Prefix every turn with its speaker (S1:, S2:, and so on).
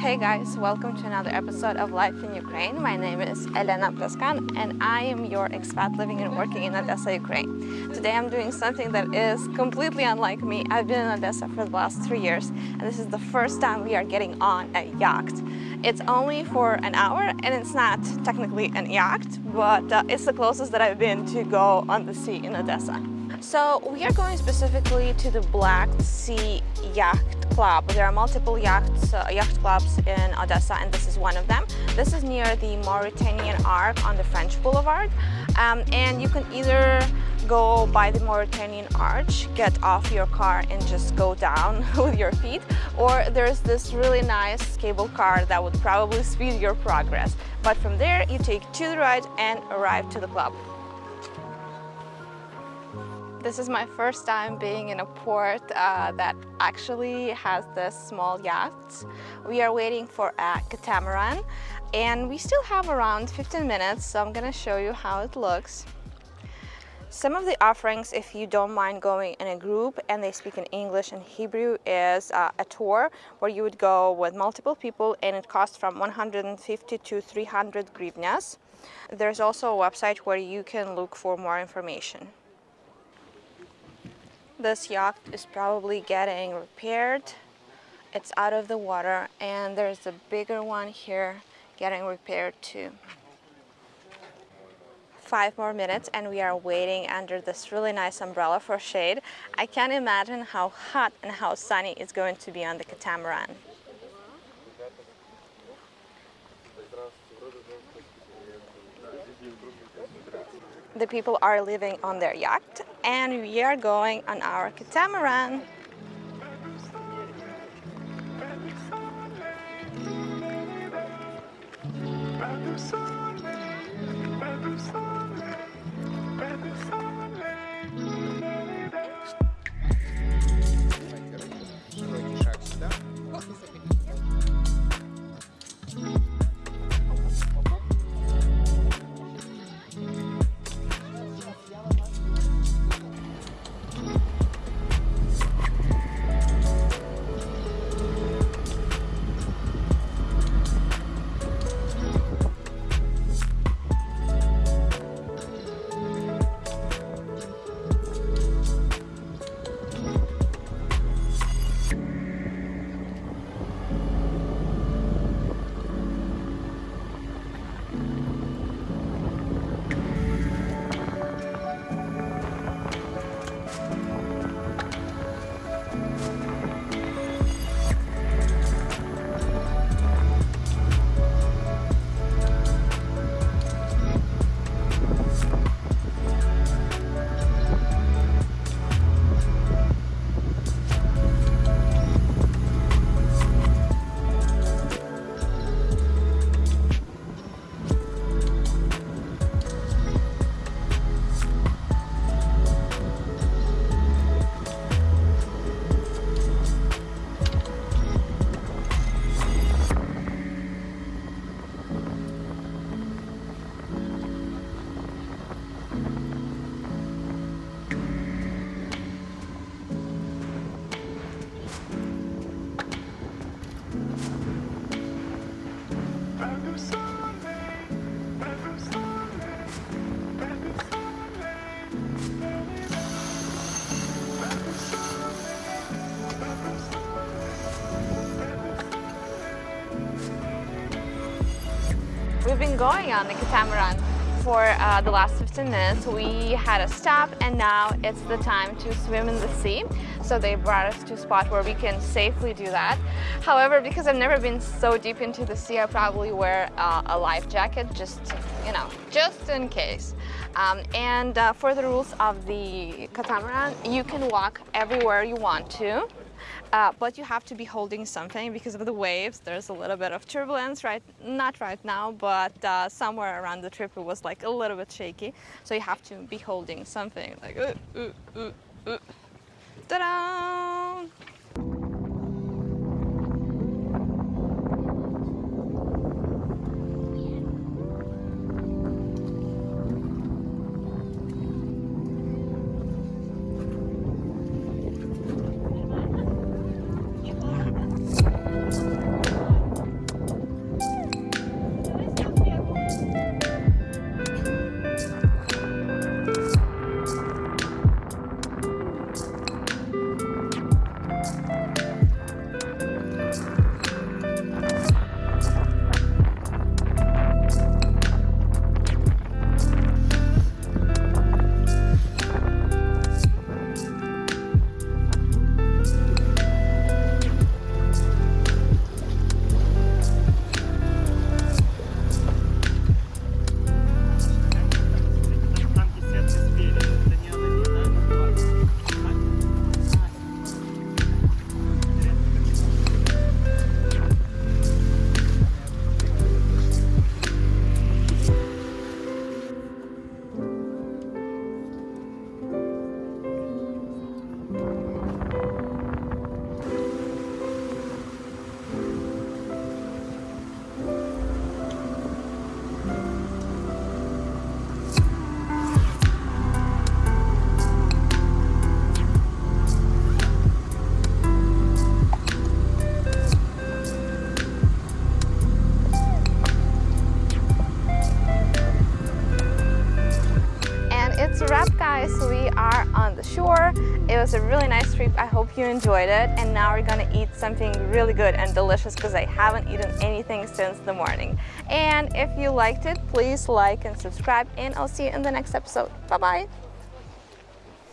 S1: Hey guys, welcome to another episode of Life in Ukraine. My name is Elena Pleskan and I am your expat living and working in Odessa, Ukraine. Today I'm doing something that is completely unlike me. I've been in Odessa for the last three years and this is the first time we are getting on a yacht. It's only for an hour and it's not technically an yacht, but uh, it's the closest that I've been to go on the sea in Odessa. So we are going specifically to the Black Sea Yacht Club. There are multiple yachts, uh, yacht clubs in Odessa and this is one of them. This is near the Mauritanian Arch on the French Boulevard um, and you can either go by the Mauritanian Arch, get off your car and just go down with your feet or there's this really nice cable car that would probably speed your progress. But from there you take to the right and arrive to the club. This is my first time being in a port uh, that actually has this small yacht. We are waiting for a catamaran and we still have around 15 minutes so I'm gonna show you how it looks. Some of the offerings, if you don't mind going in a group and they speak in English and Hebrew, is uh, a tour where you would go with multiple people and it costs from 150 to 300 grivnas. There's also a website where you can look for more information. This yacht is probably getting repaired. It's out of the water and there's a bigger one here getting repaired too. Five more minutes and we are waiting under this really nice umbrella for shade. I can't imagine how hot and how sunny it's going to be on the catamaran. The people are living on their yacht and we are going on our catamaran. We've been going on the catamaran for uh, the last 15 minutes. We had a stop and now it's the time to swim in the sea. So they brought us to a spot where we can safely do that. However, because I've never been so deep into the sea, I probably wear uh, a life jacket just, you know, just in case. Um, and uh, for the rules of the catamaran, you can walk everywhere you want to. Uh, but you have to be holding something because of the waves. There's a little bit of turbulence, right? Not right now, but uh, somewhere around the trip it was like a little bit shaky. So you have to be holding something like, uh, uh, uh, uh. ta-da! The shore. It was a really nice trip. I hope you enjoyed it. And now we're gonna eat something really good and delicious because I haven't eaten anything since the morning. And if you liked it, please like and subscribe and I'll see you in the next episode. Bye-bye.